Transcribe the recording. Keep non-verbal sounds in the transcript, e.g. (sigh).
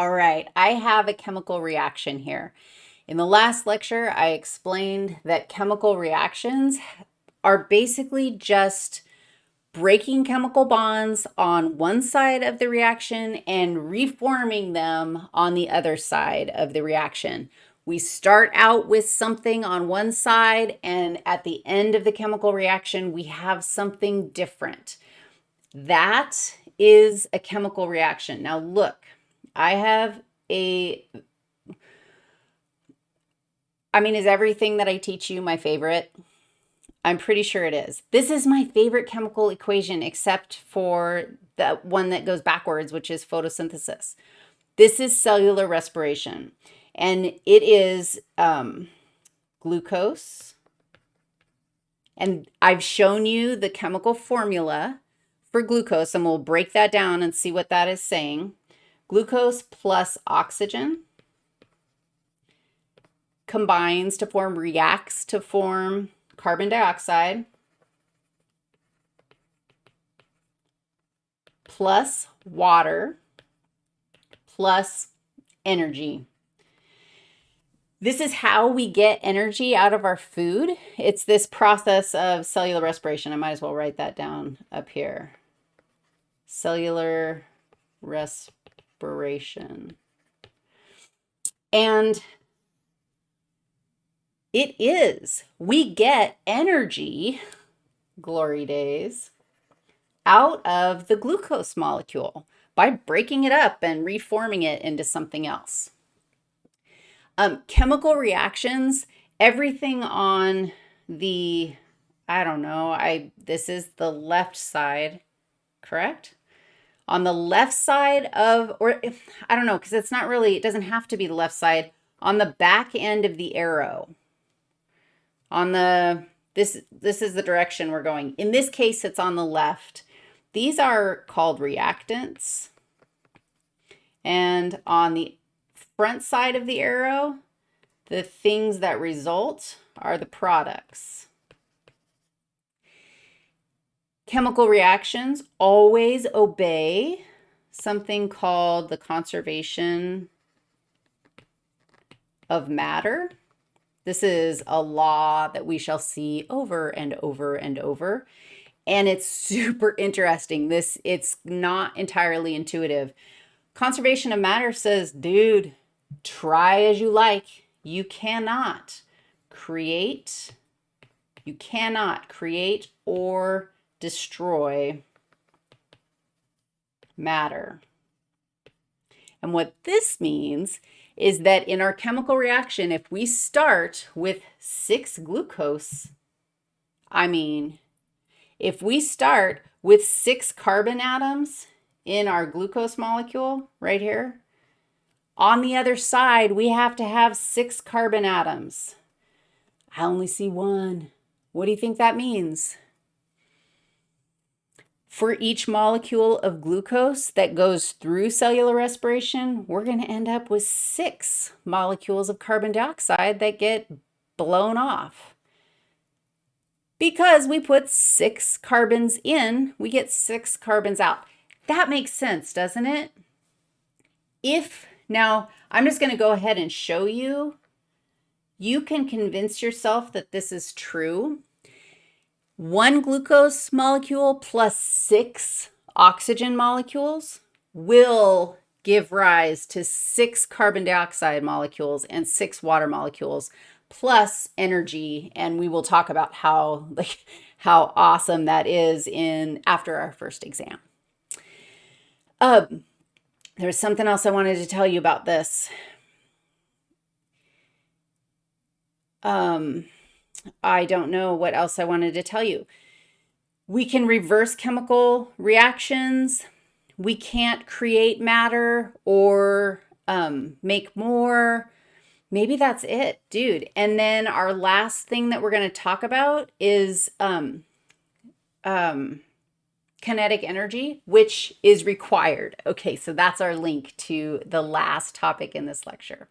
All right, I have a chemical reaction here. In the last lecture, I explained that chemical reactions are basically just breaking chemical bonds on one side of the reaction and reforming them on the other side of the reaction. We start out with something on one side, and at the end of the chemical reaction, we have something different. That is a chemical reaction. Now look, I have a, I mean, is everything that I teach you my favorite? I'm pretty sure it is. This is my favorite chemical equation except for the one that goes backwards, which is photosynthesis. This is cellular respiration, and it is um, glucose. And I've shown you the chemical formula for glucose, and we'll break that down and see what that is saying. Glucose plus oxygen combines to form, reacts to form carbon dioxide plus water plus energy. This is how we get energy out of our food. It's this process of cellular respiration. I might as well write that down up here. Cellular respiration inspiration. And it is. We get energy, glory days, out of the glucose molecule by breaking it up and reforming it into something else. Um, chemical reactions, everything on the, I don't know, I this is the left side, correct? On the left side of, or if, I don't know, because it's not really, it doesn't have to be the left side, on the back end of the arrow. On the, this, this is the direction we're going. In this case, it's on the left. These are called reactants. And on the front side of the arrow, the things that result are the products. Chemical reactions always obey something called the conservation of matter. This is a law that we shall see over and over and over. And it's (laughs) super interesting. This it's not entirely intuitive. Conservation of matter says, dude, try as you like. You cannot create, you cannot create or destroy matter. And what this means is that in our chemical reaction, if we start with six glucose, I mean, if we start with six carbon atoms in our glucose molecule right here, on the other side, we have to have six carbon atoms. I only see one. What do you think that means? For each molecule of glucose that goes through cellular respiration, we're going to end up with six molecules of carbon dioxide that get blown off. Because we put six carbons in, we get six carbons out. That makes sense, doesn't it? If, now, I'm just going to go ahead and show you. You can convince yourself that this is true one glucose molecule plus six oxygen molecules will give rise to six carbon dioxide molecules and six water molecules plus energy. And we will talk about how like how awesome that is in after our first exam. Um there's something else i wanted to tell you about this. Um I don't know what else I wanted to tell you. We can reverse chemical reactions. We can't create matter or um, make more. Maybe that's it, dude. And then our last thing that we're going to talk about is um, um, kinetic energy, which is required. Okay, so that's our link to the last topic in this lecture.